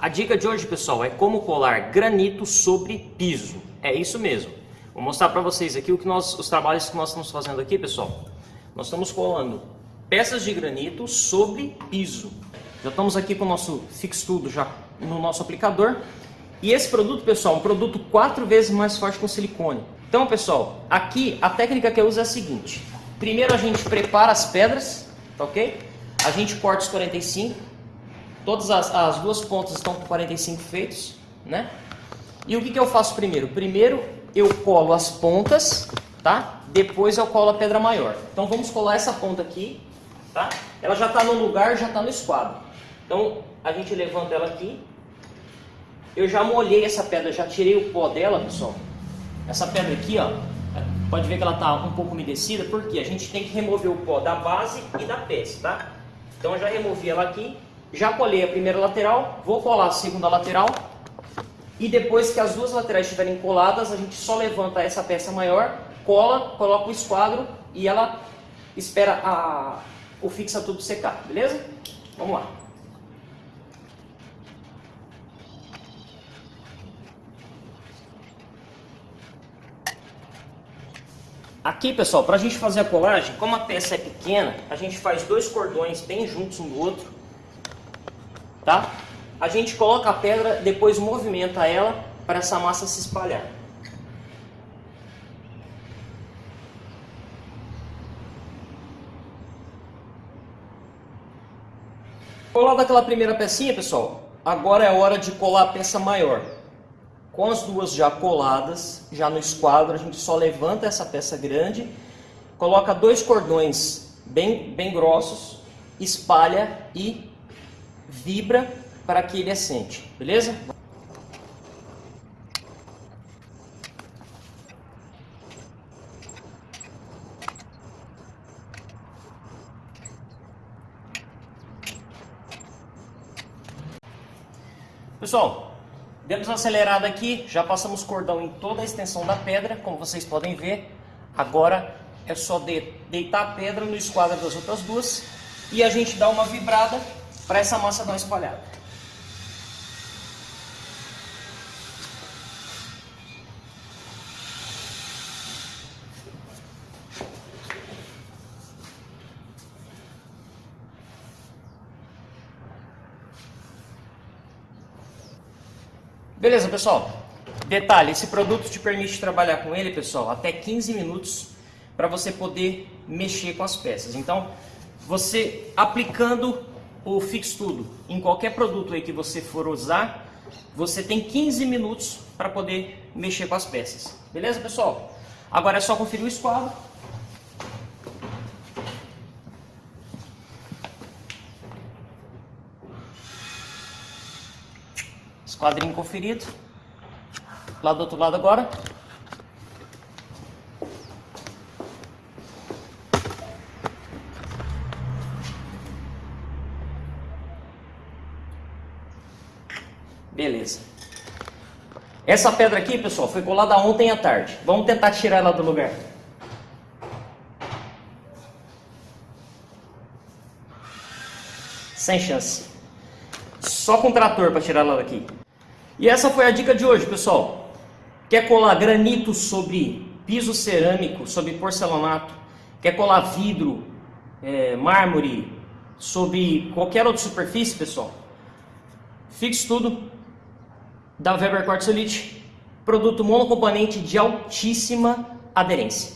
A dica de hoje, pessoal, é como colar granito sobre piso. É isso mesmo. Vou mostrar para vocês aqui o que nós, os trabalhos que nós estamos fazendo aqui, pessoal. Nós estamos colando peças de granito sobre piso. Já estamos aqui com o nosso Fix Tudo já no nosso aplicador. E esse produto, pessoal, é um produto quatro vezes mais forte com silicone. Então, pessoal, aqui a técnica que eu uso é a seguinte. Primeiro a gente prepara as pedras, tá ok? A gente corta os 45. Todas as, as duas pontas estão com 45 feitos, né? E o que, que eu faço primeiro? Primeiro eu colo as pontas, tá? Depois eu colo a pedra maior. Então vamos colar essa ponta aqui, tá? Ela já está no lugar, já está no esquadro. Então a gente levanta ela aqui. Eu já molhei essa pedra, já tirei o pó dela, pessoal. Essa pedra aqui, ó, pode ver que ela está um pouco umedecida, porque a gente tem que remover o pó da base e da peça, tá? Então eu já removi ela aqui, já colei a primeira lateral, vou colar a segunda lateral, e depois que as duas laterais estiverem coladas, a gente só levanta essa peça maior, cola, coloca o esquadro e ela espera a, o fixa tudo secar, beleza? Vamos lá. Aqui, pessoal, para a gente fazer a colagem, como a peça é pequena, a gente faz dois cordões bem juntos um do outro, tá? A gente coloca a pedra, depois movimenta ela para essa massa se espalhar. Colada aquela primeira pecinha, pessoal, agora é hora de colar a peça maior. Com as duas já coladas, já no esquadro, a gente só levanta essa peça grande, coloca dois cordões bem, bem grossos, espalha e vibra para que ele assente, beleza? Pessoal, Demos uma acelerada aqui, já passamos cordão em toda a extensão da pedra, como vocês podem ver. Agora é só de, deitar a pedra no esquadro das outras duas e a gente dá uma vibrada para essa massa uma espalhada. Beleza, pessoal? Detalhe, esse produto te permite trabalhar com ele, pessoal, até 15 minutos para você poder mexer com as peças. Então, você aplicando o Fix Tudo em qualquer produto aí que você for usar, você tem 15 minutos para poder mexer com as peças. Beleza, pessoal? Agora é só conferir o esquadro. Esquadrinho conferido. Lá do outro lado agora. Beleza. Essa pedra aqui, pessoal, foi colada ontem à tarde. Vamos tentar tirar ela do lugar. Sem chance. Só com trator para tirar ela daqui. E essa foi a dica de hoje, pessoal. Quer colar granito sobre piso cerâmico, sobre porcelanato? Quer colar vidro, é, mármore, sobre qualquer outra superfície, pessoal? Fixe tudo da Weber Quartz produto monocomponente de altíssima aderência.